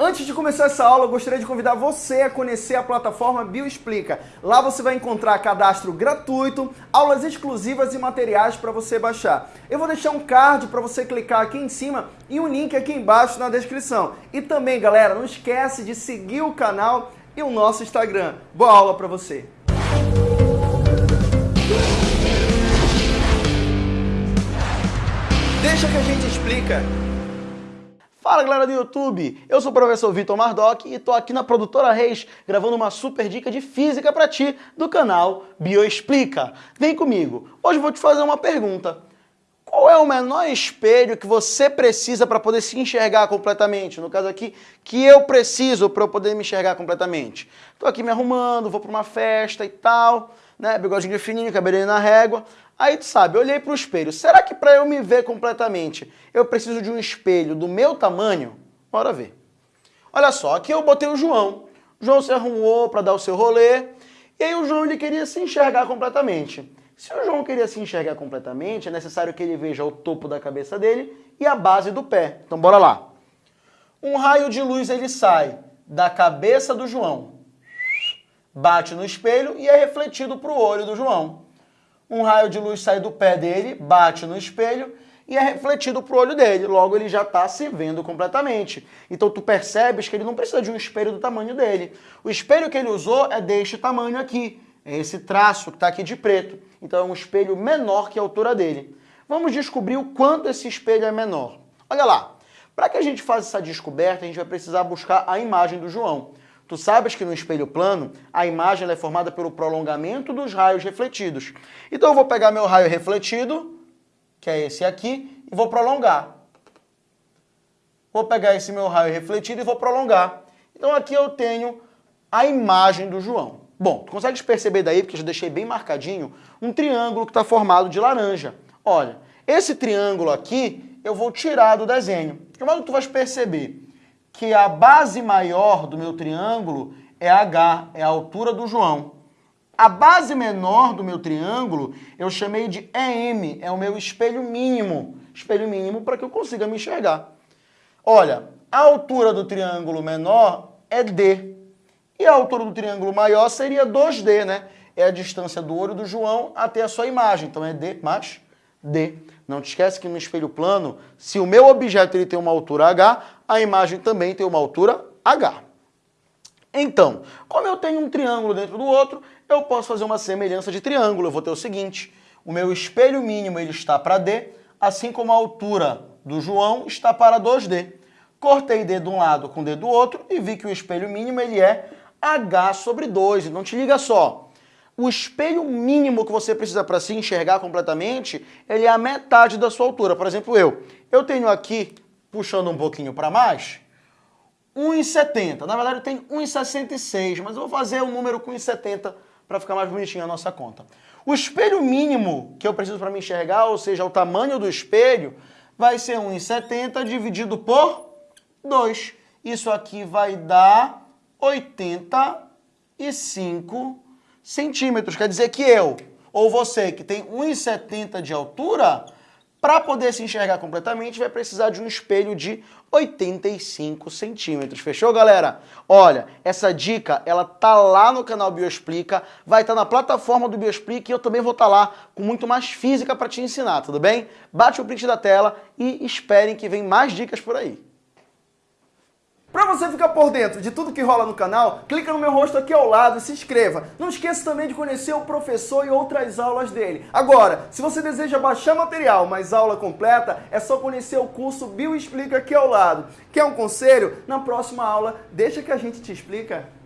Antes de começar essa aula, eu gostaria de convidar você a conhecer a plataforma Bioexplica. Lá você vai encontrar cadastro gratuito, aulas exclusivas e materiais para você baixar. Eu vou deixar um card para você clicar aqui em cima e um link aqui embaixo na descrição. E também, galera, não esquece de seguir o canal e o nosso Instagram. Boa aula para você! Deixa que a gente explica. Fala galera do YouTube, eu sou o professor Vitor Mardoc e tô aqui na Produtora Reis gravando uma super dica de física para ti do canal Bioexplica. Vem comigo, hoje vou te fazer uma pergunta. Qual é o menor espelho que você precisa para poder se enxergar completamente? No caso aqui, que eu preciso para eu poder me enxergar completamente. Tô aqui me arrumando, vou para uma festa e tal, né? Bigodinho fininho, cabelinho na régua. Aí tu sabe, eu olhei para o espelho. Será que para eu me ver completamente, eu preciso de um espelho do meu tamanho? Bora ver. Olha só, aqui eu botei o João. O João se arrumou para dar o seu rolê. E aí o João ele queria se enxergar completamente. Se o João queria se enxergar completamente, é necessário que ele veja o topo da cabeça dele e a base do pé. Então bora lá. Um raio de luz ele sai da cabeça do João, bate no espelho e é refletido para o olho do João um raio de luz sai do pé dele, bate no espelho e é refletido pro olho dele. Logo, ele já está se vendo completamente. Então, tu percebes que ele não precisa de um espelho do tamanho dele. O espelho que ele usou é deste tamanho aqui. É esse traço que está aqui de preto. Então, é um espelho menor que a altura dele. Vamos descobrir o quanto esse espelho é menor. Olha lá. Para que a gente faça essa descoberta, a gente vai precisar buscar a imagem do João. Tu sabes que no espelho plano, a imagem é formada pelo prolongamento dos raios refletidos. Então eu vou pegar meu raio refletido, que é esse aqui, e vou prolongar. Vou pegar esse meu raio refletido e vou prolongar. Então aqui eu tenho a imagem do João. Bom, tu consegues perceber daí, porque eu já deixei bem marcadinho, um triângulo que está formado de laranja. Olha, esse triângulo aqui eu vou tirar do desenho. De modo que tu vais perceber que a base maior do meu triângulo é H, é a altura do João. A base menor do meu triângulo eu chamei de EM, é o meu espelho mínimo. Espelho mínimo para que eu consiga me enxergar. Olha, a altura do triângulo menor é D. E a altura do triângulo maior seria 2D, né? É a distância do olho do João até a sua imagem. Então é D mais D. Não te esquece que no espelho plano, se o meu objeto ele tem uma altura H, a imagem também tem uma altura H. Então, como eu tenho um triângulo dentro do outro, eu posso fazer uma semelhança de triângulo. Eu vou ter o seguinte, o meu espelho mínimo ele está para D, assim como a altura do João está para 2D. Cortei D de um lado com D do outro e vi que o espelho mínimo ele é H sobre 2. Então te liga só, o espelho mínimo que você precisa para se enxergar completamente, ele é a metade da sua altura. Por exemplo, eu. Eu tenho aqui, puxando um pouquinho para mais, 1,70. Na verdade, eu tenho 1,66, mas eu vou fazer um número com 1,70 para ficar mais bonitinho a nossa conta. O espelho mínimo que eu preciso para me enxergar, ou seja, o tamanho do espelho, vai ser 1,70 dividido por 2. Isso aqui vai dar 85 centímetros. Quer dizer que eu, ou você, que tem 1,70 de altura, para poder se enxergar completamente, vai precisar de um espelho de 85 centímetros. Fechou, galera? Olha, essa dica, ela tá lá no canal Bioexplica, vai estar tá na plataforma do Bioexplica e eu também vou estar tá lá com muito mais física para te ensinar, tudo bem? Bate o print da tela e esperem que vem mais dicas por aí. Para você ficar por dentro de tudo que rola no canal, clica no meu rosto aqui ao lado e se inscreva. Não esqueça também de conhecer o professor e outras aulas dele. Agora, se você deseja baixar material, mas aula completa, é só conhecer o curso Bio Explica aqui ao lado. Quer um conselho? Na próxima aula, deixa que a gente te explica.